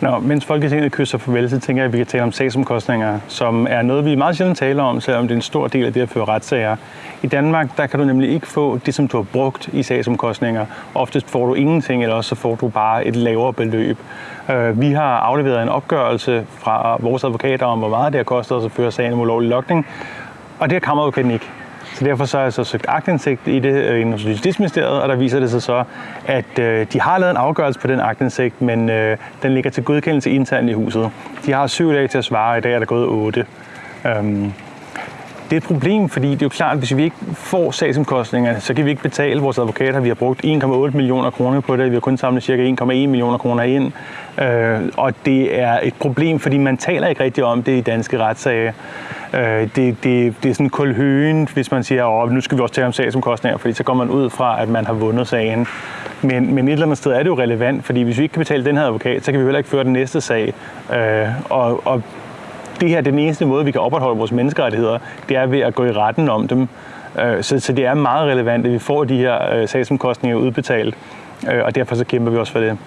Nå, mens Folketinget kysser farvel, så tænker jeg, at vi kan tale om sagsomkostninger, som er noget, vi meget sjældent taler om, selvom det er en stor del af det at føre retssager. I Danmark, der kan du nemlig ikke få det, som du har brugt i sagsomkostninger. Oftest får du ingenting, eller også så får du bare et lavere beløb. Øh, vi har afleveret en opgørelse fra vores advokater om, hvor meget det har kostet os at føre sagen om ulovlig lokning, og det har kammeradvokaten ikke. Så derfor så har jeg så søgt agtindsigt i det øh, i Justitsministeriet, og der viser det sig så, at øh, de har lavet en afgørelse på den agtindsigt, men øh, den ligger til godkendelse internt i huset. De har syv dage til at svare, i dag er der gået otte. Øhm, det er et problem, fordi det er jo klart, at hvis vi ikke får sagsomkostningerne, så kan vi ikke betale vores advokater. Vi har brugt 1,8 millioner kroner på det. Vi har kun samlet cirka 1,1 millioner kroner ind. Øh, og det er et problem, fordi man taler ikke rigtig om det i danske retssager. Øh, det, det, det er sådan kulhøen, hvis man siger, at nu skal vi også tale om sagsomkostninger, fordi så går man ud fra, at man har vundet sagen. Men, men et eller andet sted er det jo relevant, fordi hvis vi ikke kan betale den her advokat, så kan vi heller ikke føre den næste sag. Øh, og, og det her den eneste måde, vi kan opretholde vores menneskerettigheder, det er ved at gå i retten om dem. Øh, så, så det er meget relevant, at vi får de her øh, sagsomkostninger udbetalt, øh, og derfor så kæmper vi også for det.